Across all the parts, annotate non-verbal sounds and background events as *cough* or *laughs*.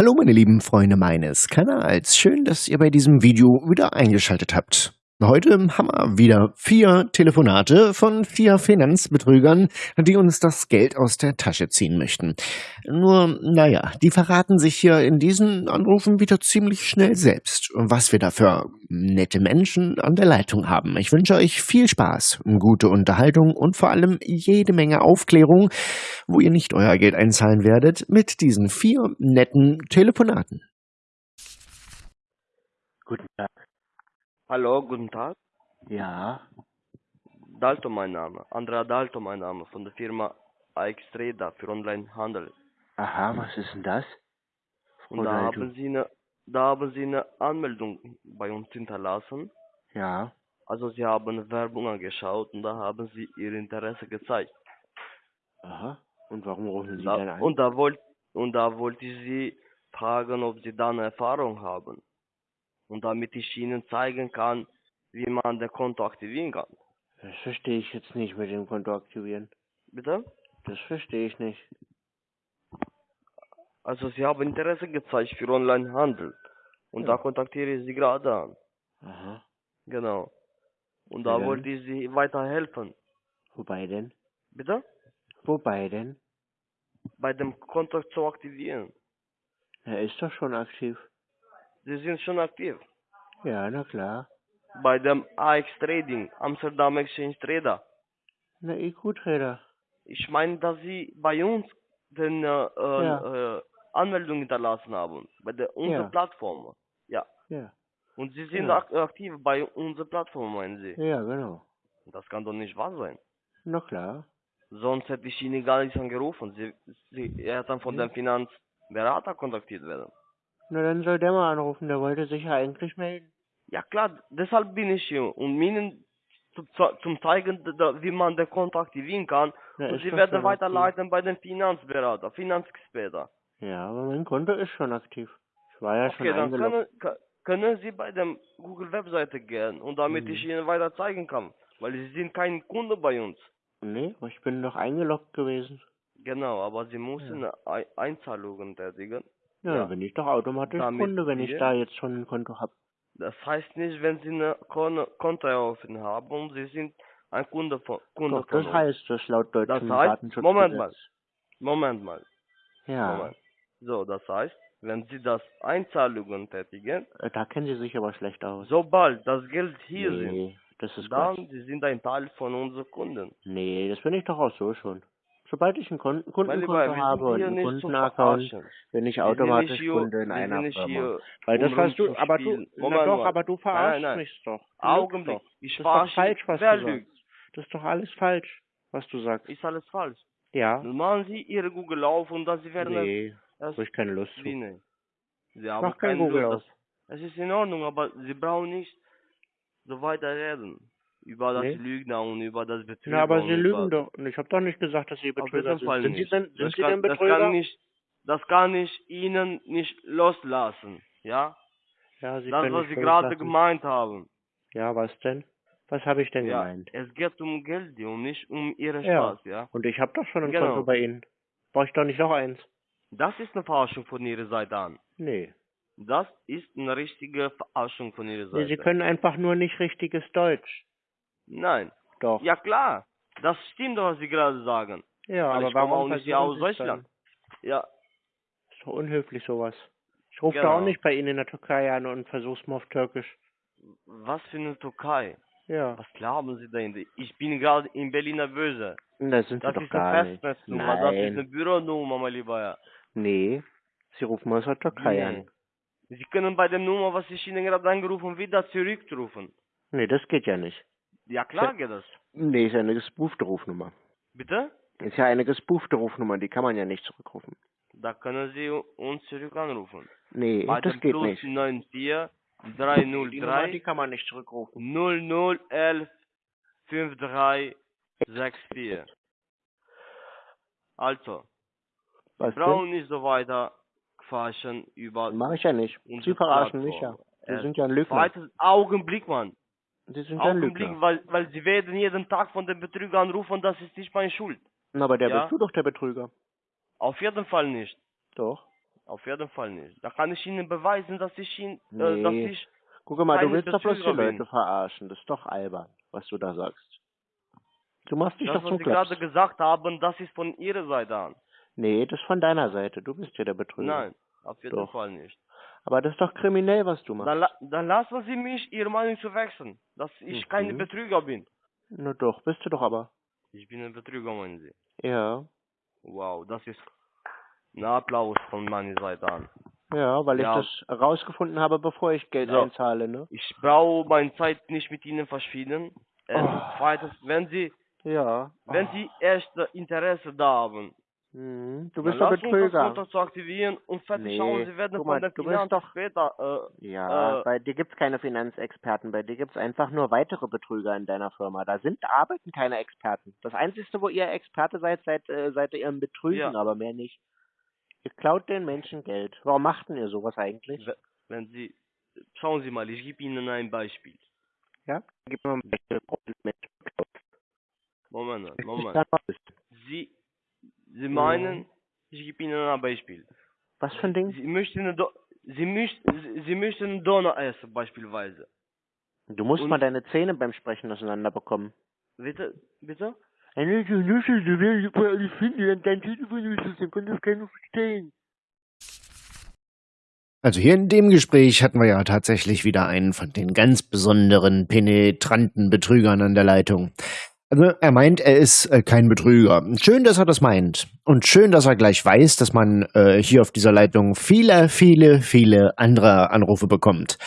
Hallo meine lieben Freunde meines Kanals, schön, dass ihr bei diesem Video wieder eingeschaltet habt. Heute haben wir wieder vier Telefonate von vier Finanzbetrügern, die uns das Geld aus der Tasche ziehen möchten. Nur, naja, die verraten sich hier in diesen Anrufen wieder ziemlich schnell selbst, was wir da für nette Menschen an der Leitung haben. Ich wünsche euch viel Spaß, gute Unterhaltung und vor allem jede Menge Aufklärung, wo ihr nicht euer Geld einzahlen werdet, mit diesen vier netten Telefonaten. Guten Tag. Hallo, guten Tag. Ja, Dalto mein Name. Andrea Dalto mein Name von der Firma AXTrada für Onlinehandel. aha, was ist denn das? Und da haben Sie eine da haben Sie eine Anmeldung bei uns hinterlassen. Ja, Also Sie haben Werbung angeschaut und da haben Sie Ihr Interesse gezeigt. aha. Und warum rufen Sie Da, dann an? und da wollt und da wollte ich Sie fragen, ob Sie da eine Erfahrung haben. Und damit ich Ihnen zeigen kann, wie man das Konto aktivieren kann. Das verstehe ich jetzt nicht mit dem Konto aktivieren. Bitte? Das verstehe ich nicht. Also Sie haben Interesse gezeigt für Onlinehandel. Und da Ja. kontaktiere ich Sie gerade an. Aha. Genau. Und Ja, da dann. wollte ich Sie weiterhelfen. Wobei denn? Bitte? Wobei denn? Bei dem Konto zu aktivieren. Er ist doch schon aktiv. Sie sind schon aktiv. Ja, na klar. Bei dem AX Trading, Amsterdam Exchange Trader. Na, IQ-Trader. Ich meine, dass Sie bei uns den äh, äh, Ja. äh, Anmeldung hinterlassen haben. Bei der unserer Ja. Plattform. Ja. Ja. Und Sie sind Ja. ak aktiv bei unserer Plattform, meinen Sie? Ja, genau. Das kann doch nicht wahr sein. Na klar. Sonst hätte ich Ihnen gar nicht angerufen. Sie, Sie er dann von Ja. dem Finanzberater kontaktiert werden. Na, dann soll der mal anrufen. Der wollte sich ja eigentlich melden. Ja klar, deshalb bin ich hier, um Ihnen zu, zu- zum zeigen, da- wie man den Konto aktivieren kann. Na, und Sie werden weiterleiten bei den Finanzberater, Finanzexperten. Ja, aber mein Konto ist schon aktiv. Ich war ja schon Okay, dann können, können Sie bei der Google-Webseite gehen und damit Mhm. ich Ihnen weiter zeigen kann. Weil Sie sind kein Kunde bei uns. Nee, ich bin doch eingeloggt gewesen. Genau, aber Sie müssen Ei- Einzahlungen tätigen. Ja, Ja. bin ich doch automatisch Damit Kunde, wenn ich da jetzt schon ein Konto habe. Das heißt nicht, wenn Sie eine Kon Konto eröffnet haben und Sie sind ein Kunde von, Kunde Doch, von das heißt das laut Das deutschem heißt, Datenschutzgesetz. Moment mal, Moment mal, Ja, Moment. So, das heißt, wenn Sie das Einzahlungen tätigen, äh, da kennen Sie sich aber schlecht aus. sobald das Geld hier nee, das ist sind, dann Quatsch. Sie sind ein Teil von unseren Kunden. Nee, das bin ich doch auch so schon. Sobald ich ein Kon Mein Kundenkonto Lieber, habe und einen Kundenaccount, bin ich automatisch hier- Kunde in einer Firma. Weil das was du, aber du, na Moment doch, aber du Nein, verarschst nein. mich doch. Augenblick, doch. ich Das ist doch verarsche falsch, was Wer du sagst. lügt? Das ist doch alles falsch, was du sagst. Ist alles falsch. Ja? Dann machen Sie Ihre Google auf und dann Sie werden Nee, habe ich keine Lust zu. Sie haben mach kein Google Lust. auf. Es ist in Ordnung, aber Sie brauchen nicht so weiter reden. Über das Nee. Lügner und über das Betrüger. Na, aber Sie lügen doch. Und ich habe doch nicht gesagt, dass Sie Betrüger sind. Fall Sind Sie nicht. denn, sind das Sie kann, denn Das Betrüger? kann, nicht, das kann ich Ihnen nicht loslassen. Ja? ja, Sie das, was Sie gerade gemeint haben. Ja, was denn? Was habe ich denn Ja, gemeint? es geht um Geld und nicht um Ihren Ja. Spaß, ja? Und ich habe doch schon ein Genau. Konto bei Ihnen. Brauche ich doch nicht noch eins? Das ist eine Verarschung von Ihrer Seite an. Nee. Das ist eine richtige Verarschung von Ihrer nee. Seite. Sie können einfach nur nicht richtiges Deutsch. Nein. Doch. Ja klar. Das stimmt doch, was Sie gerade sagen. Ja, Weil aber ich komme warum auch nicht aus Deutschland. Ja, Dann? Ist doch unhöflich sowas. Ich rufe da Genau. auch nicht bei Ihnen in der Türkei an und versuch's mal auf Türkisch. was für eine Türkei? Ja. Was glauben Sie denn? Ich bin gerade in Berliner Böse. Das sind Sie Das doch ist gar eine nicht. Festnetznummer, das ist eine. Büronummer, mein Lieber. Ja. Nee. Sie rufen aus der Türkei Nee. an. Sie können bei der Nummer, was ich Ihnen gerade angerufen wieder zurückrufen. Nee, das geht ja nicht. Ja klar geht das. Nee, ist ja eine gespoofte Rufnummer. Bitte? Ist ja eine gespoofte Rufnummer, die kann man ja nicht zurückrufen. Da können Sie uns zurück anrufen. Nee, Bei das geht Plus nicht. 94 Die Nummer, die 303 kann man nicht zurückrufen. 0011 5364. Also, Was brauchen nicht so weiter quatschen über denn? Mach ich ja nicht. Sie verarschen mich ja. Äh, sind ja ein Lügner. Zweites Augenblick, Mann. Sie sind ja Lügner. weil, weil sie werden jeden Tag von den Betrügern anrufen, das ist nicht meine Schuld. Na, aber der Ja. bist du doch der Betrüger. Auf jeden Fall nicht. Doch. Auf jeden Fall nicht. Da kann ich Ihnen beweisen, dass ich ihn, äh, dass Nee. ich, Guck mal, du willst doch bloß die Betrüger bin. Leute verarschen. Das ist doch albern, was du da sagst. Du machst dich das, doch was Sie gerade gesagt haben, das ist von Ihrer Seite an. Nee, das ist von deiner Seite. Du bist ja der Betrüger. Nein, auf jeden Doch. Fall nicht. Aber das ist doch kriminell, was du machst. Dann, dann lassen Sie mich Ihre Meinung zu wechseln, dass ich Mhm. keine Betrüger bin. Na doch, bist du doch aber. Ich bin ein Betrüger, meinen Sie. Ja. Wow, das ist ein Applaus von meiner Seite an. Ja, weil Ja. ich das rausgefunden habe, bevor ich Geld So. einzahle, ne? Ich brauche meine Zeit nicht mit Ihnen verschwinden. Oh. Erstens, zweitens, wenn Sie, Ja. wenn Sie echt Interesse da haben, Mhm. Du bist doch uns Betrüger. Konto zu aktivieren und fertig Nee, schauen, Sie werden guck von mal, der du bist Finanz doch- später, äh, Ja, Äh, bei dir gibt's keine Finanzexperten, bei dir gibt's einfach nur weitere Betrüger in deiner Firma. Da sind, da arbeiten keine Experten. Das Einzige, wo ihr Experte seid, seid, äh, seid ihr im Betrügen, Ja. aber mehr nicht. Ihr klaut den Menschen Geld. Warum macht denn ihr sowas eigentlich? we- wenn Sie, schauen Sie mal, ich gebe Ihnen ein Beispiel. Ja? Gib mir mal ein Beispiel. Moment, Moment. Sie, Sie meinen, ich gebe Ihnen ein Beispiel. Was für ein Ding? Sie möchten, eine Do Sie, möchten, Sie- möchten einen Donner essen, beispielsweise. Du musst Und- mal deine Zähne beim Sprechen auseinander bekommen. Bitte, bitte? Eine Nuschel, du willst über alles finden und dein Telefon ist das, kann das keiner verstehen. Also hier in dem Gespräch hatten wir ja tatsächlich wieder einen von den ganz besonderen, penetranten Betrügern an der Leitung. Also er meint, er ist äh, kein Betrüger. Schön, dass er das meint. Und schön, dass er gleich weiß, dass man äh, hier auf dieser Leitung viele, viele, viele andere Anrufe bekommt.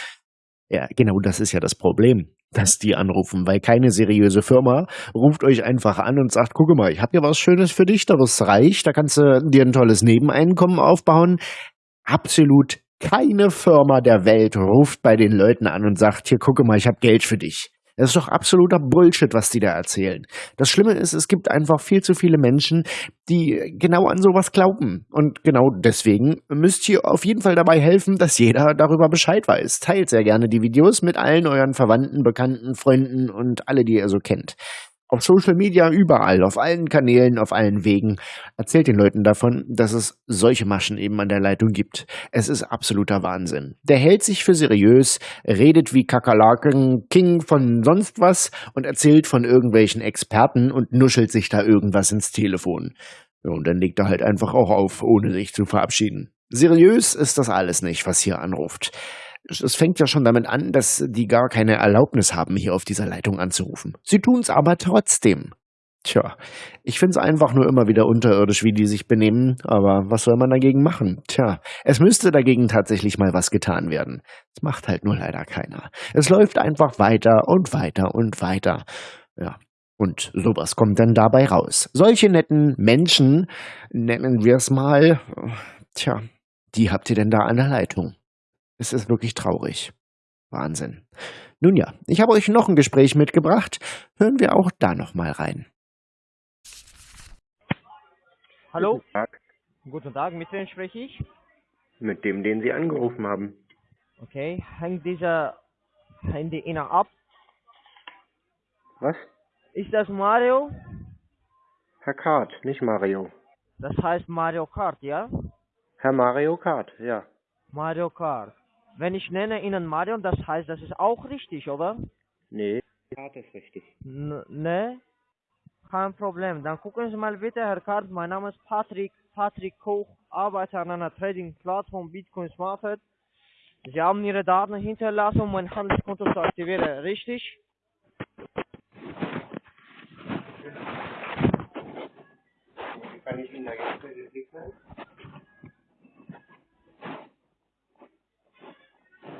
Ja, genau das ist ja das Problem, dass die anrufen, weil keine seriöse Firma ruft euch einfach an und sagt, guck mal, ich habe hier was Schönes für dich, da wirst du reich, da kannst du dir ein tolles Nebeneinkommen aufbauen. Absolut keine Firma der Welt ruft bei den Leuten an und sagt, hier gucke mal, ich habe Geld für dich. Das ist doch absoluter Bullshit, was die da erzählen. Das Schlimme ist, es gibt einfach viel zu viele Menschen, die genau an sowas glauben. Und genau deswegen müsst ihr auf jeden Fall dabei helfen, dass jeder darüber Bescheid weiß. Teilt sehr gerne die Videos mit allen euren Verwandten, Bekannten, Freunden und alle, die ihr so kennt. Auf Social Media, überall, auf allen Kanälen, auf allen Wegen. Erzählt den Leuten davon, dass es solche Maschen eben an der Leitung gibt. Es ist absoluter Wahnsinn. Der hält sich für seriös, redet wie Kakerlaken, King von sonst was und erzählt von irgendwelchen Experten und nuschelt sich da irgendwas ins Telefon. Und dann legt er halt einfach auch auf, ohne sich zu verabschieden. Seriös ist das alles nicht, was hier anruft. Es fängt ja schon damit an, dass die gar keine Erlaubnis haben, hier auf dieser Leitung anzurufen. Sie tun's aber trotzdem. Tja, ich find's einfach nur immer wieder unterirdisch, wie die sich benehmen, aber was soll man dagegen machen? Tja, es müsste dagegen tatsächlich mal was getan werden. Es macht halt nur leider keiner. Es läuft einfach weiter und weiter und weiter. Ja. Und sowas kommt dann dabei raus. Solche netten Menschen, nennen wir es mal, tja, die habt ihr denn da an der Leitung? Es ist wirklich traurig. Wahnsinn. Nun ja, ich habe euch noch ein Gespräch mitgebracht. Hören wir auch da noch mal rein. Hallo, Guten Tag. guten Tag, mit wem spreche ich? Mit dem, den Sie angerufen haben. Okay, hängt dieser Handy Ihnen ab? Was? Ist das Mario? Herr Kart, nicht Mario. Das heißt Mario Kart, ja? Herr Mario Kart, ja. Mario Kart. Wenn ich nenne Ihnen Mario, das heißt, das ist auch richtig, oder? Nee, Kart ist richtig. N ne? Kein Problem. Dann gucken Sie mal bitte, Herr Kart, mein Name ist Patrick, Patrick Koch, arbeite an einer Trading-Plattform Bitcoin Smartfed. Sie haben Ihre Daten hinterlassen, um mein Handelskonto zu aktivieren, richtig? Kann ich Ihnen da jetzt behilflich sein?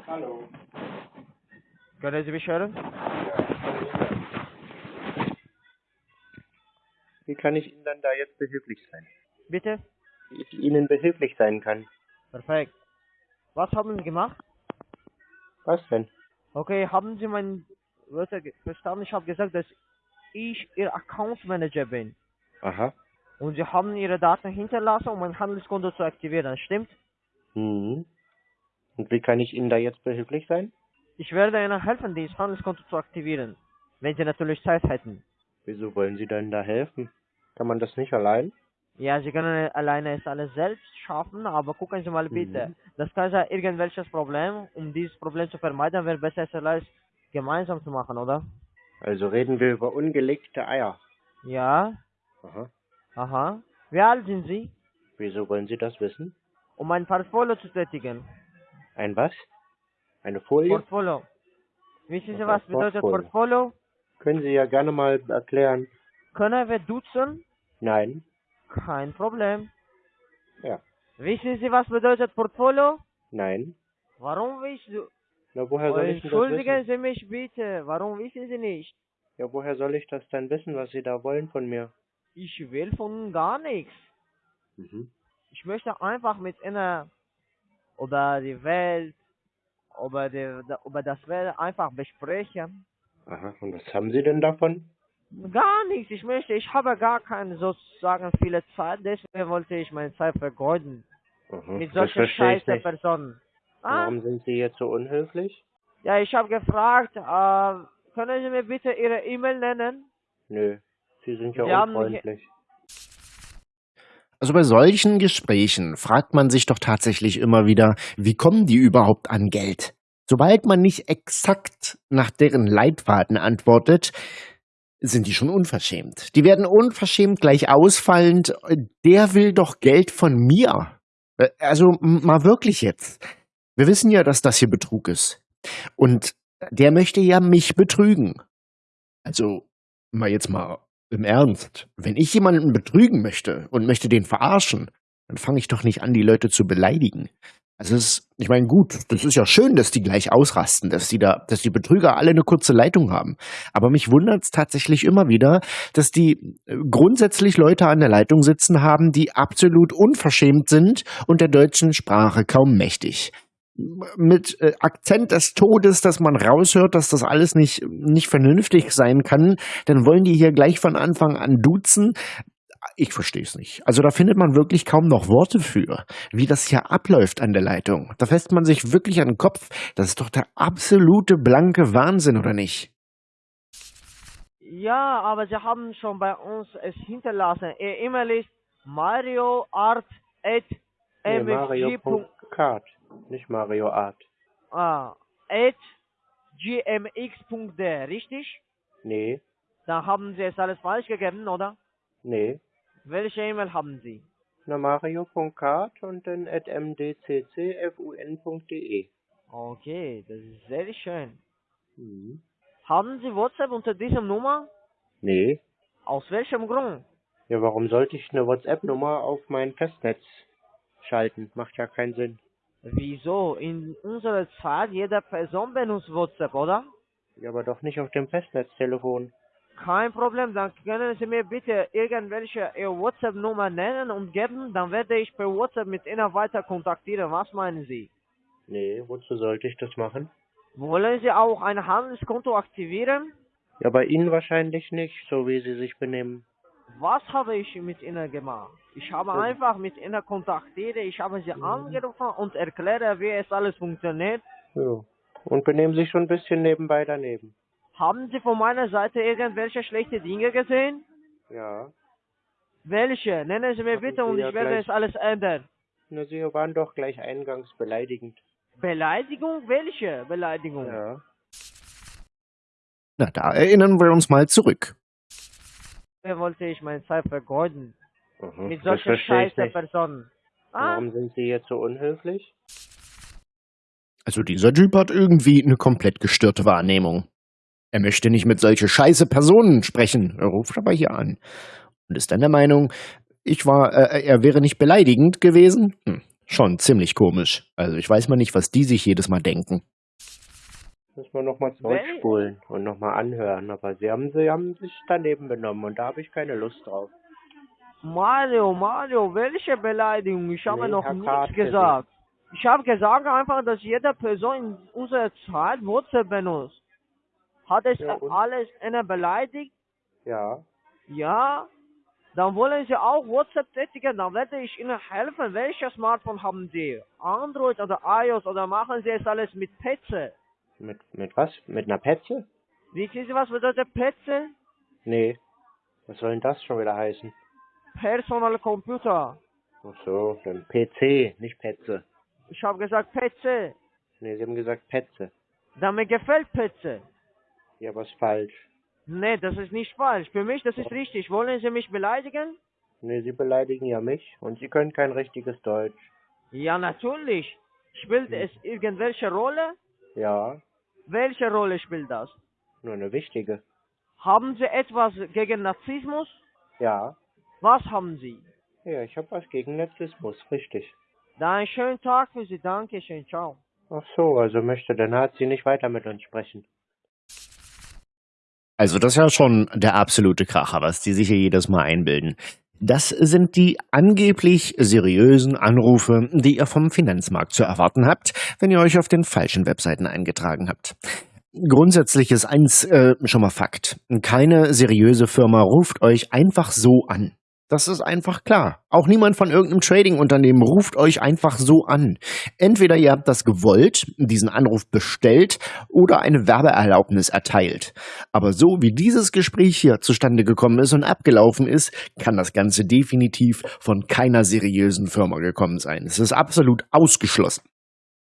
Hallo. Können Sie mich hören? Wie kann ich Ihnen dann da jetzt behilflich sein? Bitte? Wie ich Ihnen behilflich sein kann? Perfekt. Was haben Sie gemacht? Was denn? Okay, haben Sie mein Wörter verstanden? Ich habe gesagt, dass ich Ihr Account Manager bin. Aha. Und Sie haben Ihre Daten hinterlassen, um mein Handelskonto zu aktivieren, stimmt? Mhm. Und wie kann ich Ihnen da jetzt behilflich sein? Ich werde Ihnen helfen, dieses Handelskonto zu aktivieren. Wenn Sie natürlich Zeit hätten. Wieso wollen Sie denn da helfen? Kann man das nicht allein? Ja, Sie können alleine es alles selbst schaffen, aber gucken Sie mal bitte. Mhm. Das kann ja irgendwelches Problem. Um dieses Problem zu vermeiden, wäre besser, es alles gemeinsam zu machen, oder? Also reden wir über ungelegte Eier. Ja, Aha. aha. Wie alt sind Sie? Wieso wollen Sie das wissen? Um ein Portfolio zu tätigen. Ein was? Eine Folie? Portfolio. Wissen Sie, Was bedeutet Portfolio? Portfolio? Können Sie ja gerne mal erklären. Können wir duzen? Nein. Kein Problem. Ja. Wissen Sie, was bedeutet Portfolio? Nein. Warum wissen Sie? Na, woher soll ich das Entschuldigen? Sie mich bitte. Warum wissen Sie nicht? Ja, woher soll ich das denn wissen, was Sie da wollen von mir? Ich will von Ihnen gar nichts. Mhm. Ich möchte einfach mit Ihnen über die Welt, über, die, über das Welt einfach besprechen. Aha. Und was haben Sie denn davon? Gar nichts. Ich möchte, ich habe gar keine sozusagen viele Zeit, deswegen wollte ich meine Zeit vergeuden. Aha. Mit solchen scheiße. Personen. Ah, Warum sind Sie jetzt so unhöflich? ja, ich habe gefragt, äh, können Sie mir bitte Ihre E-Mail nennen? Nö. Sie sind ja Sie unfreundlich. Also bei solchen Gesprächen fragt man sich doch tatsächlich immer wieder, wie kommen die überhaupt an Geld? Sobald man nicht exakt nach deren Leitfaden antwortet, sind die schon unverschämt. Die werden unverschämt gleich ausfallend. Der will doch Geld von mir. Äh, Also mal wirklich jetzt. Wir wissen ja, dass das hier Betrug ist. Und der möchte ja mich betrügen. Also mal jetzt mal im Ernst. Wenn ich jemanden betrügen möchte und möchte den verarschen, dann fange ich doch nicht an, die Leute zu beleidigen. Also ist, ich meine, gut, das ist ja schön, dass die gleich ausrasten, dass die da, dass die Betrüger alle eine kurze Leitung haben. Aber mich wundert es tatsächlich immer wieder, dass die äh, grundsätzlich Leute an der Leitung sitzen haben, die absolut unverschämt sind und der deutschen Sprache kaum mächtig mit äh, Akzent des Todes, dass man raushört, dass das alles nicht, nicht vernünftig sein kann, dann wollen die hier gleich von Anfang an duzen. Ich verstehe es nicht. Also da findet man wirklich kaum noch Worte für, wie das hier abläuft an der Leitung. Da fässt man sich wirklich an den Kopf. Das ist doch der absolute blanke Wahnsinn, oder nicht? Ja, aber Sie haben schon bei uns es hinterlassen. Ihr E-Mail ist marioart.mfg. Nicht Mario Art. Ah, at gmx.de, richtig? Nee. Dann haben Sie es alles falsch gegeben, oder? Nee. Welche E-Mail haben Sie? Na, Mario.card und dann at mdccfun.de. Okay, das ist sehr schön. Mhm. Haben Sie WhatsApp unter dieser Nummer? Nee. Aus welchem Grund? Ja, warum sollte ich eine WhatsApp-Nummer auf mein Festnetz schalten? Macht ja keinen Sinn. Wieso? In unserer Zeit, jede Person benutzt WhatsApp, oder? Ja, aber doch nicht auf dem Festnetztelefon. Kein Problem, dann können Sie mir bitte irgendwelche WhatsApp-Nummer nennen und geben, dann werde ich per WhatsApp mit Ihnen weiter kontaktieren. Was meinen Sie? Nee, wozu sollte ich das machen? Wollen Sie auch ein Handelskonto aktivieren? Ja, bei Ihnen wahrscheinlich nicht, so wie Sie sich benehmen. Was habe ich mit Ihnen gemacht? Ich habe Ja. einfach mit Ihnen kontaktiert, ich habe Sie angerufen und erklärt, wie es alles funktioniert. Ja. Und benehmen sich schon ein bisschen nebenbei daneben. Haben Sie von meiner Seite irgendwelche schlechte Dinge gesehen? Ja. Welche? Nennen Sie mir Haben bitte Sie und ja ich werde es alles ändern. Na, Sie waren doch gleich eingangs beleidigend. Beleidigung? Welche Beleidigung? Ja. Na, da erinnern wir uns mal zurück. Wer wollte ich meine Zeit vergeuden? Aha, Mit solchen scheiße. Personen. Ah, Warum sind Sie jetzt so unhöflich? Also dieser Typ hat irgendwie eine komplett gestörte Wahrnehmung. Er möchte nicht mit solche scheiße Personen sprechen. Er ruft aber hier an. Und ist dann der Meinung, ich war, äh, er wäre nicht beleidigend gewesen? Hm, schon ziemlich komisch. Also ich weiß mal nicht, was die sich jedes Mal denken. Muss man nochmal Wel- zurückspulen und nochmal anhören. Aber Sie haben, Sie haben sich daneben benommen und da habe ich keine Lust drauf. Mario, Mario, welche Beleidigung? Ich habe Nee, noch Herr nichts Karte, gesagt. Ich habe gesagt einfach, dass jede Person in unserer Zeit WhatsApp benutzt. Hat es Ja, alles eine beleidigt? Ja. Ja. Dann wollen Sie auch WhatsApp tätigen, dann werde ich Ihnen helfen. Welches Smartphone haben Sie? Android oder iOS oder machen Sie es alles mit Petze? Mit, mit was? Mit einer Petze? Wissen Sie, was bedeutet Petze? Nee. Was soll denn das schon wieder heißen? Personal Computer. Ach so, dann PC, nicht Petze. Ich habe gesagt PC. Nee, Sie haben gesagt Petze. Da mir gefällt PC. Ja, was falsch. Nee, das ist nicht falsch. Für mich, das ist richtig. Wollen Sie mich beleidigen? Nee, Sie beleidigen ja mich und Sie können kein richtiges Deutsch. Ja, natürlich. Spielt es irgendwelche Rolle? Ja, Welche Rolle spielt das? nur eine wichtige. Haben Sie etwas gegen Nazismus? Ja, Was haben Sie? ja, ich habe was gegen Narzissmus, richtig. Dann einen schönen Tag für Sie. Dankeschön. Ciao. Ach so, also möchte der Nazi nicht weiter mit uns sprechen. Also das ist ja schon der absolute Kracher, was die sich hier jedes Mal einbilden. Das sind die angeblich seriösen Anrufe, die ihr vom Finanzmarkt zu erwarten habt, wenn ihr euch auf den falschen Webseiten eingetragen habt. Grundsätzlich ist eins äh, schon mal Fakt. Keine seriöse Firma ruft euch einfach so an. Das ist einfach klar. Auch niemand von irgendeinem Trading-Unternehmen ruft euch einfach so an. Entweder ihr habt das gewollt, diesen Anruf bestellt oder eine Werbeerlaubnis erteilt. Aber so wie dieses Gespräch hier zustande gekommen ist und abgelaufen ist, kann das Ganze definitiv von keiner seriösen Firma gekommen sein. Es ist absolut ausgeschlossen.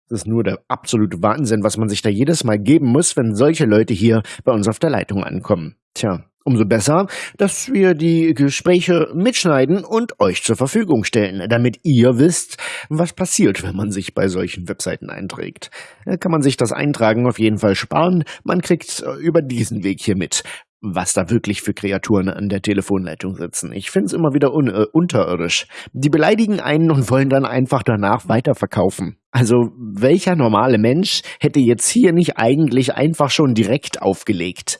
Das ist nur der absolute Wahnsinn, was man sich da jedes Mal geben muss, wenn solche Leute hier bei uns auf der Leitung ankommen. Tja, umso besser, dass wir die Gespräche mitschneiden und euch zur Verfügung stellen, damit ihr wisst, was passiert, wenn man sich bei solchen Webseiten einträgt. Kann man sich das Eintragen auf jeden Fall sparen. Man kriegt äh, über diesen Weg hier mit, was da wirklich für Kreaturen an der Telefonleitung sitzen. Ich find's immer wieder äh, unterirdisch. Die beleidigen einen und wollen dann einfach danach weiterverkaufen. Also welcher normale Mensch hätte jetzt hier nicht eigentlich einfach schon direkt aufgelegt?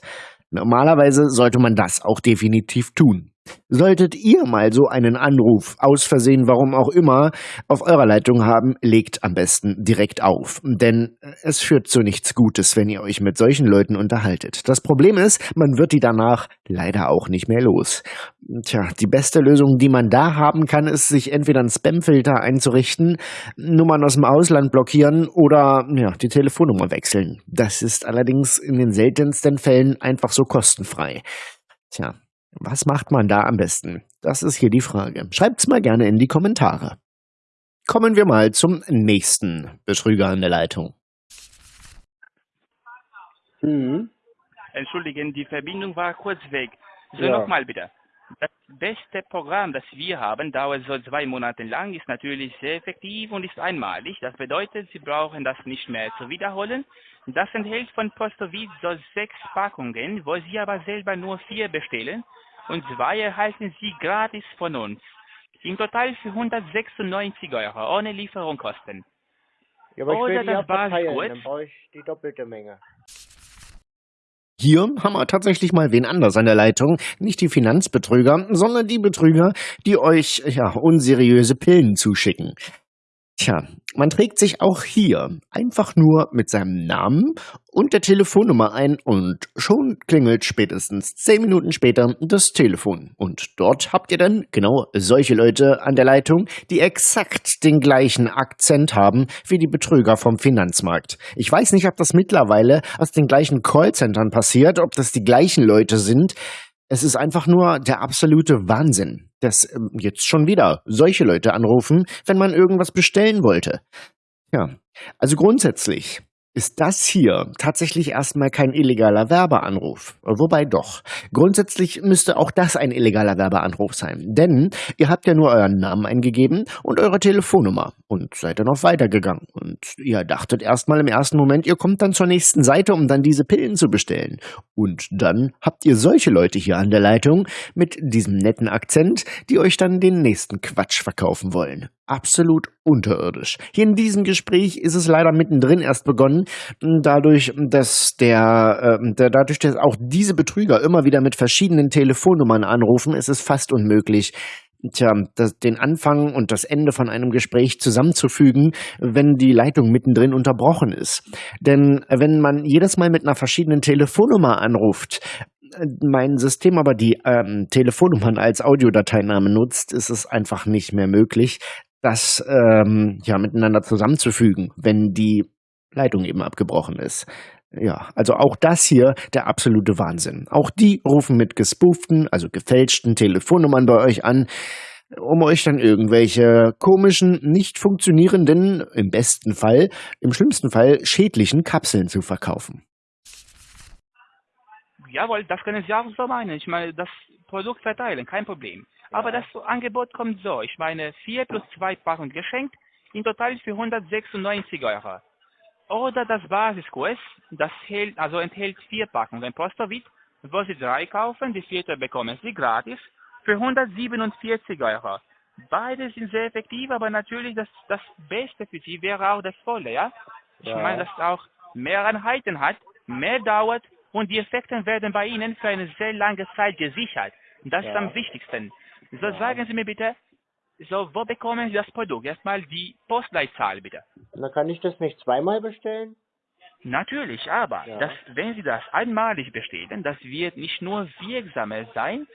Normalerweise sollte man das auch definitiv tun. Solltet ihr mal so einen Anruf aus Versehen, warum auch immer, auf eurer Leitung haben, legt am besten direkt auf. Denn es führt zu nichts Gutes, wenn ihr euch mit solchen Leuten unterhaltet. Das Problem ist, man wird die danach leider auch nicht mehr los. Tja, die beste Lösung, die man da haben kann, ist, sich entweder einen Spamfilter einzurichten, Nummern aus dem Ausland blockieren oder ja, die Telefonnummer wechseln. Das ist allerdings in den seltensten Fällen einfach so kostenfrei. Tja, was macht man da am besten? Das ist hier die Frage. Schreibt's mal gerne in die Kommentare. Kommen wir mal zum nächsten Betrüger an der Leitung. Mhm. Entschuldigen, die Verbindung war kurz weg. So, Ja. nochmal bitte. Das beste Programm, das wir haben, dauert so zwei Monate lang, ist natürlich sehr effektiv und ist einmalig. Das bedeutet, Sie brauchen das nicht mehr zu wiederholen. Das enthält von Postowitz so sechs Packungen, wo Sie aber selber nur vier bestellen und zwei erhalten Sie gratis von uns. Im Total für 196 Euro, ohne Lieferungskosten. Ja, aber ich Oder will die ja das kurz. dann brauche ich die doppelte Menge. Hier haben wir tatsächlich mal wen anders an der Leitung. Nicht die Finanzbetrüger, sondern die Betrüger, die euch ja unseriöse Pillen zuschicken. Tja, man trägt sich auch hier einfach nur mit seinem Namen und der Telefonnummer ein und schon klingelt spätestens zehn Minuten später das Telefon. Und dort habt ihr dann genau solche Leute an der Leitung, die exakt den gleichen Akzent haben wie die Betrüger vom Finanzmarkt. Ich weiß nicht, ob das mittlerweile aus den gleichen Callcentern passiert, ob das die gleichen Leute sind. Es ist einfach nur der absolute Wahnsinn, dass ähm, jetzt schon wieder solche Leute anrufen, wenn man irgendwas bestellen wollte. Ja, also grundsätzlich ist das hier tatsächlich erstmal kein illegaler Werbeanruf. Wobei doch. Grundsätzlich müsste auch das ein illegaler Werbeanruf sein. Denn ihr habt ja nur euren Namen eingegeben und eure Telefonnummer und seid dann auch weitergegangen. Und ihr dachtet erstmal im ersten Moment, ihr kommt dann zur nächsten Seite, um dann diese Pillen zu bestellen. Und dann habt ihr solche Leute hier an der Leitung mit diesem netten Akzent, die euch dann den nächsten Quatsch verkaufen wollen. Absolut unterirdisch. Hier in diesem Gespräch ist es leider mittendrin erst begonnen, dadurch, dass der, äh, der dadurch, dass auch diese Betrüger immer wieder mit verschiedenen Telefonnummern anrufen, ist es fast unmöglich, Tja, das, den Anfang und das Ende von einem Gespräch zusammenzufügen, wenn die Leitung mittendrin unterbrochen ist. Denn wenn man jedes Mal mit einer verschiedenen Telefonnummer anruft, äh, mein System aber die ähm, Telefonnummern als Audiodateiname nutzt, ist es einfach nicht mehr möglich, das ähm, ja miteinander zusammenzufügen, wenn die Leitung eben abgebrochen ist. Ja, also auch das hier der absolute Wahnsinn. Auch die rufen mit gespooften, also gefälschten Telefonnummern bei euch an, um euch dann irgendwelche komischen, nicht funktionierenden, im besten Fall, im schlimmsten Fall schädlichen Kapseln zu verkaufen. Jawohl, das können Sie auch so meinen. Ich meine, das Produkt verteilen, kein Problem. Aber das Angebot kommt so. Ich meine, 4 plus 2 Packungen geschenkt, in total für 196 Euro. Oder das Basiskurs, das hält, also enthält vier Packungen Postowit, wo Sie drei kaufen, die vierte bekommen Sie gratis für 147 Euro. Beide sind sehr effektiv, aber natürlich das, das Beste für Sie wäre auch das Volle, ja? Ich Ja. meine, dass es auch mehr Einheiten hat, mehr dauert und die Effekte werden bei Ihnen für eine sehr lange Zeit gesichert. Das ist Ja. am wichtigsten. So Ja. sagen Sie mir bitte, so wo bekommen Sie das Produkt? Erstmal die Postleitzahl bitte. Na, kann ich das nicht zweimal bestellen? Natürlich, aber Ja. das, wenn Sie das einmalig bestellen, das wird nicht nur wirksamer sein,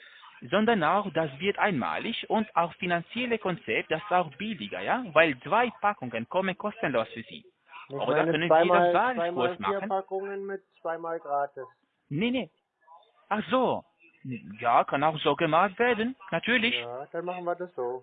sondern auch, das wird einmalig und auch finanzielle Konzept, das ist auch billiger, ja, weil zwei Packungen kommen kostenlos für Sie. Ich Oder meine, können Sie zweimal, das zweimal Basiskurs vier machen? Packungen mit zweimal gratis. Nee, nee. Ach so. Ja, kann auch so gemacht werden, natürlich. Ja, dann machen wir das so.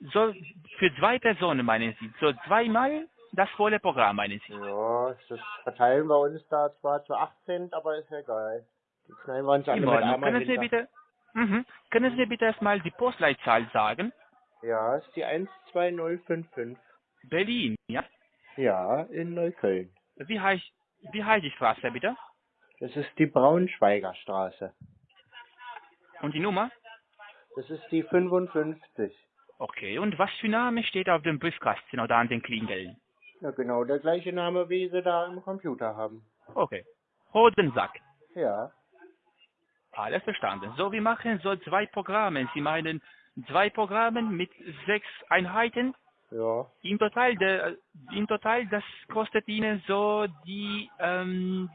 So, für zwei Personen meinen Sie, so zweimal das volle Programm meinen Sie. Ja, das verteilen wir uns da zwar zu 18, aber ist ja egal. Die knallen wir uns alle mit einmal Können Sie mir bitte, mhm. können Sie mir bitte erstmal die Postleitzahl sagen? Ja, ist die 12055. Berlin, ja? Ja, in Neukölln. Wie heißt, wie heißt die Straße bitte? Das ist die Braunschweiger Straße. Und die Nummer? Das ist die 55. Okay, und was für Name steht auf dem Briefkasten oder an den Klingeln? Ja, genau der gleiche Name, wie sie da im Computer haben. Okay. Hodensack. Ja, Alles verstanden. So, wir machen so zwei Programme. Sie meinen zwei Programme mit sechs Einheiten. ja. Im Total, der, im Total, das kostet Ihnen so die ähm,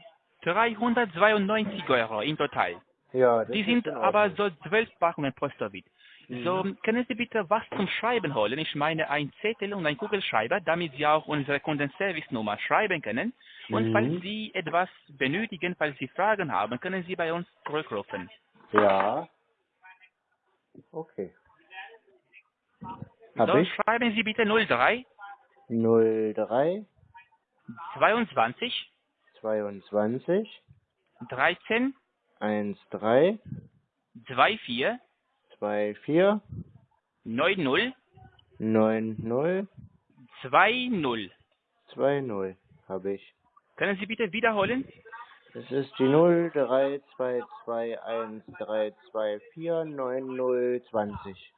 392 Euro im Total. Ja, Die sind in aber so zwölf Packungen Postowit. So, können Sie bitte was zum Schreiben holen? Ich meine ein Zettel und ein Kugelschreiber, damit Sie auch unsere Kundenservice-Nummer schreiben können. Und Mhm. falls Sie etwas benötigen, falls Sie Fragen haben, können Sie bei uns zurückrufen. Ja. Okay. Hab so, ich? schreiben Sie bitte 03 03 22 22 13 13 24 24 90 90 20. 20 habe ich. Können Sie bitte wiederholen? Das ist die 03221 9020.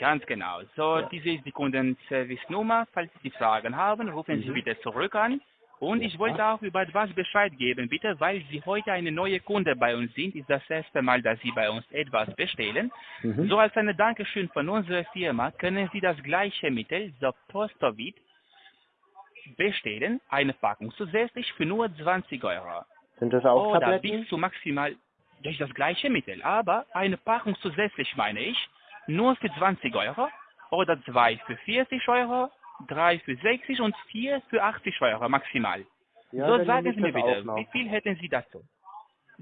Ganz genau. So, diese ist die Kundenservice-Nummer. Falls Sie Fragen haben, rufen Sie bitte zurück an. Und ich wollte auch über etwas Bescheid geben, bitte, weil Sie heute eine neue Kunde bei uns sind. Ist das erste Mal, dass Sie bei uns etwas bestellen. Mhm. So als eine Dankeschön von unserer Firma können Sie das gleiche Mittel, so Postowit, bestellen. Eine Packung zusätzlich für nur 20 Euro. Sind das auch Oder Tabletten? bis zu maximal durch das gleiche Mittel, aber eine Packung zusätzlich meine ich, nur für 20 Euro oder zwei für 40 Euro, drei für 60 und vier für 80 Euro maximal. Ja, so sagen Sie mir bitte, wie viel hätten Sie dazu?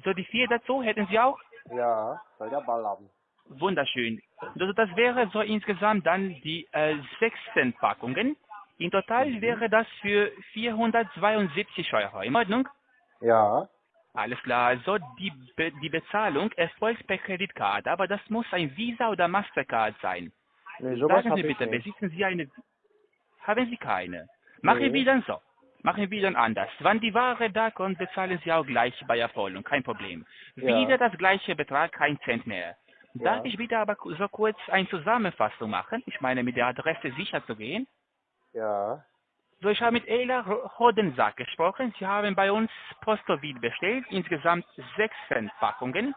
So die vier dazu hätten Sie auch? Ja, soll der Ball haben. Wunderschön. Also das wäre so insgesamt dann die äh, 16 Packungen. In total Mhm. wäre das für 472 Euro. In Ordnung? Ja, Alles klar, also die, Be die Bezahlung erfolgt per Kreditkarte, aber das muss ein Visa oder Mastercard sein. nee, Sagen Sie bitte, besitzen Sie eine? Haben Sie keine? Machen wir dann so. Machen wir dann anders. Wann die Ware da kommt, bezahlen Sie auch gleich bei Erfolgung, kein Problem. Ja. Wieder das gleiche Betrag, kein Cent mehr. Ja. Darf ich bitte aber so kurz eine Zusammenfassung machen? Ich meine, mit der Adresse sicher zu gehen. Ja, So, ich habe mit Ela Hodensack gesprochen. Sie haben bei uns Postowit bestellt, insgesamt 16 Packungen.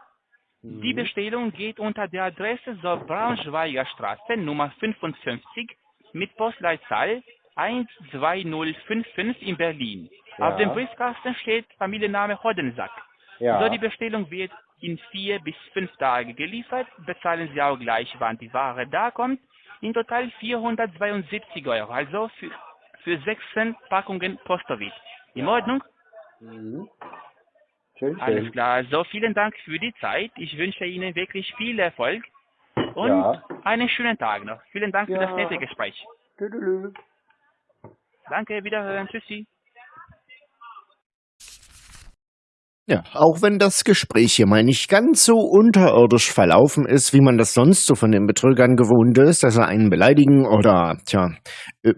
Die Mhm. Bestellung geht unter der Adresse so Braunschweiger Straße Nummer 55 mit Postleitzahl 12055 in Berlin. Ja. Auf dem Briefkasten steht Familienname Hodensack. ja. So, die Bestellung wird in vier bis fünf Tage geliefert. Bezahlen Sie auch gleich, wann die Ware da kommt. In total 472 Euro, also für, für 16 Packungen Postowit. In Ordnung? Mhm. Schön, Alles schön. klar. So, vielen Dank für die Zeit. Ich wünsche Ihnen wirklich viel Erfolg und Ja. einen schönen Tag noch. Vielen Dank für Ja. das nette Gespräch. Tüdelü. Danke, wiederhören. Tschüssi. Ja, auch wenn das Gespräch hier mal nicht ganz so unterirdisch verlaufen ist, wie man das sonst so von den Betrügern gewohnt ist, dass sie einen beleidigen oder, tja, äh,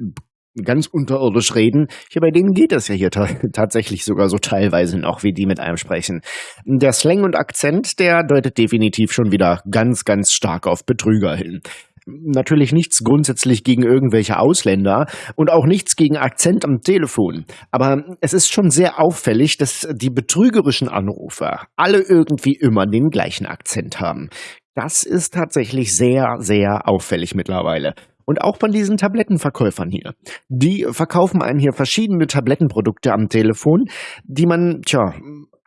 ganz unterirdisch reden. Hier bei denen geht es ja hier ta *laughs* tatsächlich sogar so teilweise noch, wie die mit einem sprechen. Der Slang und Akzent, der deutet definitiv schon wieder ganz, ganz stark auf Betrüger hin. Natürlich nichts grundsätzlich gegen irgendwelche Ausländer und auch nichts gegen Akzent am Telefon. Aber es ist schon sehr auffällig, dass die betrügerischen Anrufer alle irgendwie immer den gleichen Akzent haben. Das ist tatsächlich sehr, sehr auffällig mittlerweile. Und auch von diesen Tablettenverkäufern hier. Die verkaufen einem hier verschiedene Tablettenprodukte am Telefon, die man, tja,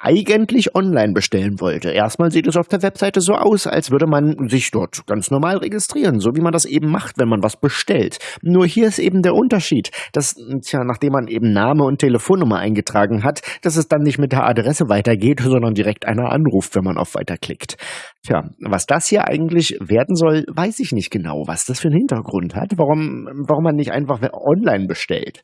eigentlich online bestellen wollte. Erstmal sieht es auf der Webseite so aus, als würde man sich dort ganz normal registrieren, so wie man das eben macht, wenn man was bestellt. Nur hier ist eben der Unterschied, dass, tja, nachdem man eben Name und Telefonnummer eingetragen hat, dass es dann nicht mit der Adresse weitergeht, sondern direkt einer anruft, wenn man auf Weiter klickt. Tja, was das hier eigentlich werden soll, weiß ich nicht genau, was das für einen Hintergrund hat, warum, warum man nicht einfach online bestellt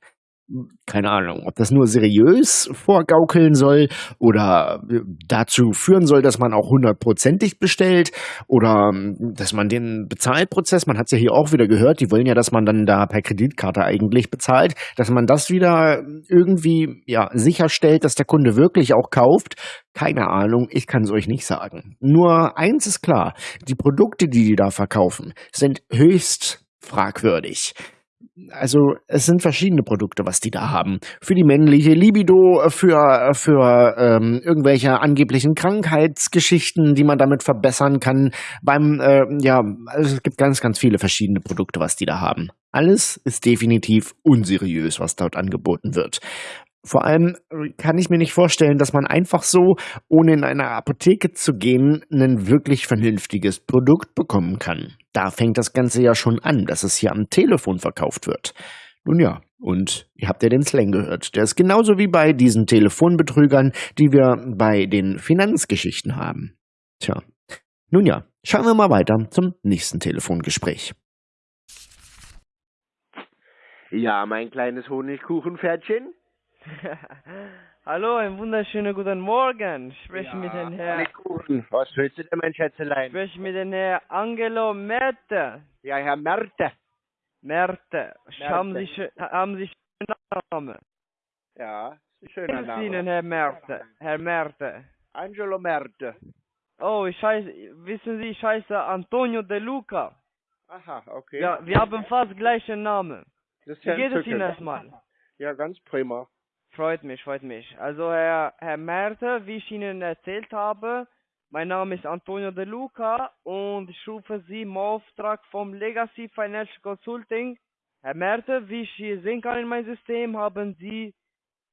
keine Ahnung, ob das nur seriös vorgaukeln soll oder dazu führen soll, dass man auch hundertprozentig bestellt oder dass man den Bezahlprozess, man hat es ja hier auch wieder gehört, die wollen ja, dass man dann da per Kreditkarte eigentlich bezahlt, dass man das wieder irgendwie ja sicherstellt, dass der Kunde wirklich auch kauft. Keine Ahnung, ich kann es euch nicht sagen. Nur eins ist klar, die Produkte, die die da verkaufen, sind höchst fragwürdig. Also es sind verschiedene Produkte, was die da haben. Für die männliche Libido, für, für ähm, irgendwelche angeblichen Krankheitsgeschichten, die man damit verbessern kann. Beim, äh, ja, also es gibt ganz, ganz viele verschiedene Produkte, was die da haben. Alles ist definitiv unseriös, was dort angeboten wird. Vor allem kann ich mir nicht vorstellen, dass man einfach so, ohne in eine Apotheke zu gehen, ein wirklich vernünftiges Produkt bekommen kann. Da fängt das Ganze ja schon an, dass es hier am Telefon verkauft wird. Nun ja, und ihr habt ja den Slang gehört. Der ist genauso wie bei diesen Telefonbetrügern, die wir bei den Finanzgeschichten haben. Tja. Nun ja, schauen wir mal weiter zum nächsten Telefongespräch. Ja, mein kleines Honigkuchenpferdchen. *laughs* Hallo, einen wunderschönen guten Morgen. Ich spreche mit dem Herrn. Honigkuchen. Was willst du denn, mein Schätzelein? spreche mit dem Herrn Angelo Merte. Ja, Herr Merte. Merte. Haben Sie, haben Sie schönen Namen? Ja, ist ein schöner ist Ihnen, Name. Herr Merte? Herr Merte. Angelo Merte. Oh, ich heiße, wissen Sie, ich heiße Antonio De Luca. Aha, okay. Ja, wir haben fast gleichen Namen. das ist Wie ja geht es. Ihnen erstmal? Ja, ganz prima. Freut mich, freut mich. Also Herr, Herr Merte, wie ich Ihnen erzählt habe, mein Name ist Antonio De Luca und ich rufe Sie im Auftrag vom Legacy Financial Consulting. Herr Merte, wie ich hier sehen kann in meinem System, haben Sie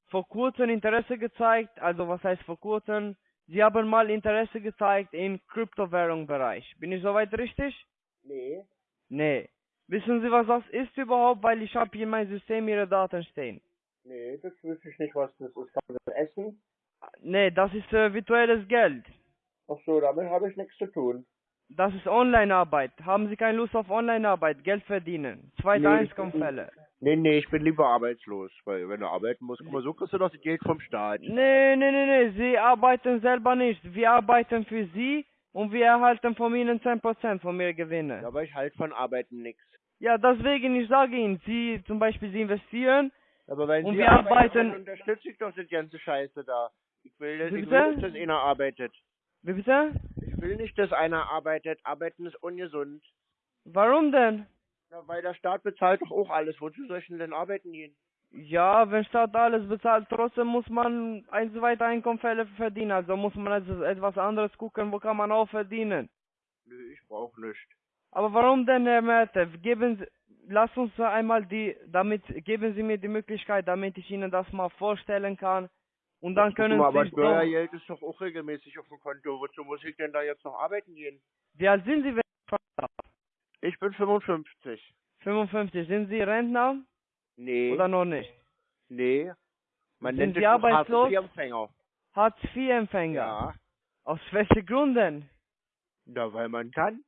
vor kurzem Interesse gezeigt, also was heißt vor kurzem? Sie haben mal Interesse gezeigt im Kryptowährungsbereich. Bin ich soweit richtig? Nee. Nee. Wissen Sie, was das ist überhaupt? Weil ich habe hier in meinem System Ihre Daten stehen. Nee, das wüsste ich nicht, was das ist. Kann das essen? Nee, das ist äh, virtuelles Geld. Ach so, damit habe ich nichts zu tun. Das ist Online-Arbeit. Haben Sie keine Lust auf Online-Arbeit? Geld verdienen. Zweite Nee, Einkommensfälle. Nee, nee, ich bin lieber arbeitslos. Weil wenn du arbeiten musst, guck mal, so kriegst du das Geld vom Staat. Nee, nee, nee, nee. Sie arbeiten selber nicht. Wir arbeiten für Sie und wir erhalten von Ihnen 10% von Ihren Gewinnen. Aber ich halt von Arbeiten nix. Ja, deswegen, ich sage Ihnen, Sie zum Beispiel, Sie investieren. Aber wenn Und Sie wir arbeiten- dann unterstütze ich doch das ganze Scheiße da. Ich will, das, ich will nicht, dass einer arbeitet. Wie bitte? Ich will nicht, dass einer arbeitet. Arbeiten ist ungesund. Warum denn? Ja, weil der Staat bezahlt doch auch alles. Wozu soll ich denn denn arbeiten gehen? Ja, wenn Staat alles bezahlt, trotzdem muss man ein zweite Einkommensfälle verdienen. Also muss man also etwas anderes gucken, wo kann man auch verdienen. Nö, ich brauch nicht. Aber warum denn, Herr Merte? Geben Sie, lass uns einmal die, damit, geben Sie mir die Möglichkeit, damit ich Ihnen das mal vorstellen kann. Und dann können mal, aber Sie, doch, Steuergeld ist doch auch regelmäßig auf dem Konto. Wozu muss ich denn da jetzt noch arbeiten gehen? wie alt sind Sie, wenn ich? Ich bin 55. 55, sind Sie Rentner Nee, oder noch nicht? nee. Man Sind nennt Sie arbeitslos? Hartz-IV-Empfänger. Hartz-IV-Empfänger. Ja. Aus welchen Gründen? Na, weil man kann.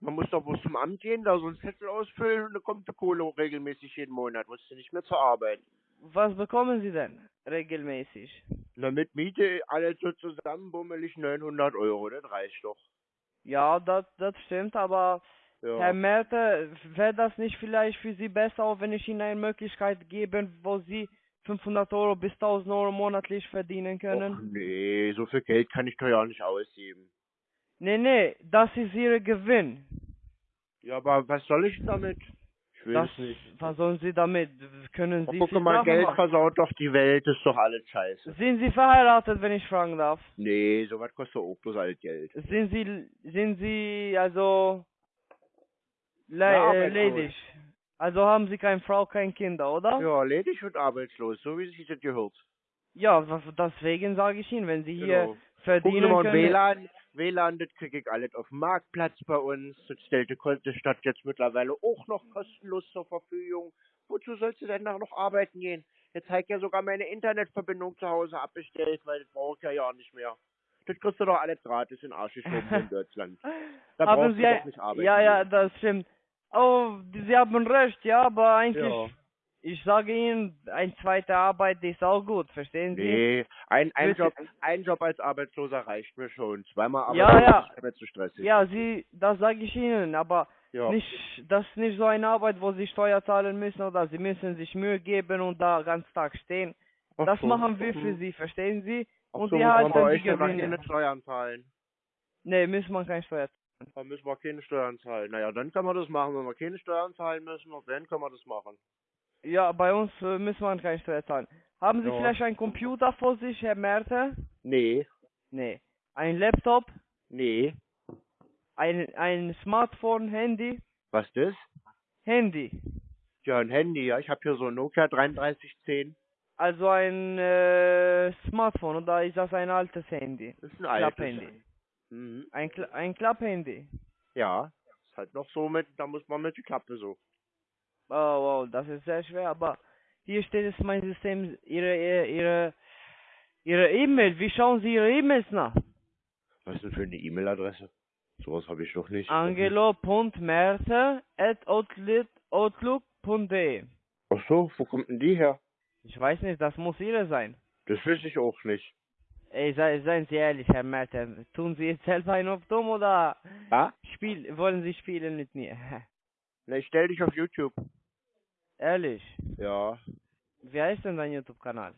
Man muss doch bloß zum Amt gehen, da so einen Zettel ausfüllen und dann kommt die Kohle regelmäßig jeden Monat. Musst du nicht mehr zur Arbeit. Was bekommen Sie denn regelmäßig? Na, mit Miete alles so zusammen bummelig 900 Euro, das reicht doch. Ja, das, das stimmt, aber Ja. Herr Merte, wäre das nicht vielleicht für Sie besser, auch wenn ich Ihnen eine Möglichkeit gebe, wo Sie 500 Euro bis 1000 Euro monatlich verdienen können? Och, nee, so viel Geld kann ich doch ja nicht ausgeben. Nee, nee, das ist Ihr Gewinn. Ja, aber was soll ich damit? Ich will Das, es nicht. was sollen Sie damit? Können Sie guck mal, Geld machen. versaut doch die Welt, ist doch alles scheiße. Sind Sie verheiratet, wenn ich fragen darf? Nee, sowas kostet auch bloß alles Geld. Sind Sie, sind Sie also le Ja, äh, ledig? Also haben Sie keine Frau, keine Kinder, oder? Ja, ledig und arbeitslos, so wie sich das gehört. Ja, deswegen sage ich Ihnen, wenn Sie hier Genau. Gucken Sie verdienen mal, können. WLAN, WLAN, das kriege ich alles auf dem Marktplatz bei uns. Das stellt die Stadt jetzt mittlerweile auch noch kostenlos zur Verfügung. Wozu sollst du denn da noch arbeiten gehen? Jetzt habe ich ja sogar meine Internetverbindung zu Hause abbestellt, weil das brauche ich ja ja nicht mehr. Das kriegst du doch alles gratis in Arsch geschoben in Deutschland. *laughs* Da haben brauchst du doch nicht arbeiten. Ja, ja, das stimmt. Oh, Sie haben recht, ja, aber eigentlich, Ja. Ich sage Ihnen, ein zweite Arbeit ist auch gut, verstehen Sie? Nee, ein, ein. Job, ein Job als Arbeitsloser reicht mir schon. Zweimal Ja, arbeitslos ja. ist mir zu stressig. Ja, Sie, das sage ich Ihnen, aber Ja. nicht, das ist nicht so eine Arbeit, wo Sie Steuer zahlen müssen oder Sie müssen sich Mühe geben und da ganz Tag stehen. Ach Das so. machen wir für Sie, verstehen Sie? Ach Und so, man halten bei die euch ja dann Gewinne. keine Steuern zahlen. Nee, muss man keine Steuer Da müssen wir keine Steuern zahlen. Naja, dann kann man das machen. Wenn wir keine Steuern zahlen müssen, dann kann man das machen. Ja, bei uns äh, muss man keine Steuer zahlen. Haben Sie Ja. vielleicht einen Computer vor sich, Herr Merte? Nee, Nee. Ein Laptop? nee. Ein, ein Smartphone, Handy? Was das? Handy. Ja, ein Handy, ja. Ich habe hier so ein Nokia 3310. Also ein äh, Smartphone oder ist das ein altes Handy? Das ist ein altes. Klapphandy. Mhm. Ein, Kla ein Klapphandy. Ja, ist halt noch so mit, da muss man mit die Klappe so. Oh, wow, das ist sehr schwer, aber hier steht es mein System, Ihre, Ihre, Ihre, E-Mail. Wie schauen Sie Ihre E-Mails nach? Was ist denn für eine E-Mail-Adresse? Sowas habe ich doch nicht. angelo.merte.outlook.de Ach so, wo kommt denn die her? Ich weiß nicht, das muss Ihre sein. Das wüsste ich auch nicht. Ey, sei, seien Sie ehrlich, Herr Merte. Tun Sie jetzt selber einen auf dumm oder Ja? spiel, wollen Sie spielen mit mir? *laughs* Na, ich stell dich auf YouTube. Ehrlich. Ja. Wie heißt denn dein YouTube-Kanal?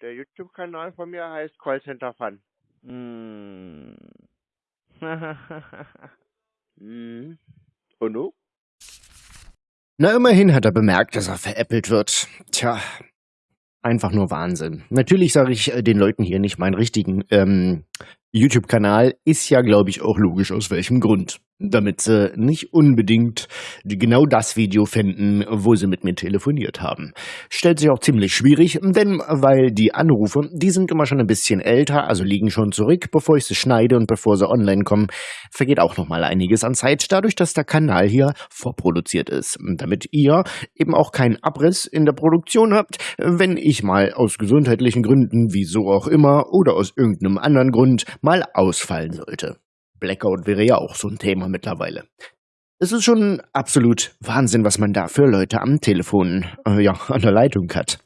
Der YouTube-Kanal von mir heißt Callcenter Fun. Hm. *laughs* Mhm. Und du? Na, immerhin hat er bemerkt, dass er veräppelt wird. Tja, einfach nur Wahnsinn. Natürlich sage ich äh, den Leuten hier nicht meinen richtigen ähm, YouTube-Kanal. Ist ja, glaube ich, auch logisch, aus welchem Grund. Damit sie nicht unbedingt genau das Video finden, wo sie mit mir telefoniert haben. Stellt sich auch ziemlich schwierig, denn weil die Anrufe, die sind immer schon ein bisschen älter, also liegen schon zurück, bevor ich sie schneide und bevor sie online kommen, vergeht auch noch mal einiges an Zeit, dadurch, dass der Kanal hier vorproduziert ist. Damit ihr eben auch keinen Abriss in der Produktion habt, wenn ich mal aus gesundheitlichen Gründen, wieso auch immer, oder aus irgendeinem anderen Grund mal ausfallen sollte. Blackout wäre ja auch so ein Thema mittlerweile. Es ist schon absolut Wahnsinn, was man da für Leute am Telefon, äh, ja, an der Leitung hat.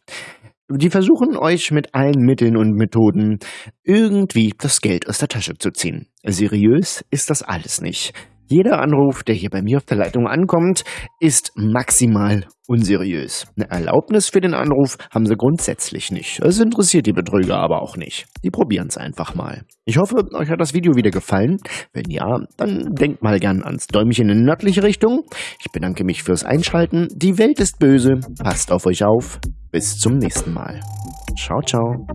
Die versuchen euch mit allen Mitteln und Methoden irgendwie das Geld aus der Tasche zu ziehen. Seriös ist das alles nicht. Jeder Anruf, der hier bei mir auf der Leitung ankommt, ist maximal unseriös. Eine Erlaubnis für den Anruf haben sie grundsätzlich nicht. Es interessiert die Betrüger aber auch nicht. Die probieren es einfach mal. Ich hoffe, euch hat das Video wieder gefallen. Wenn ja, dann denkt mal gern ans Däumchen in nördliche Richtung. Ich bedanke mich fürs Einschalten. Die Welt ist böse. Passt auf euch auf. Bis zum nächsten Mal. Ciao, ciao.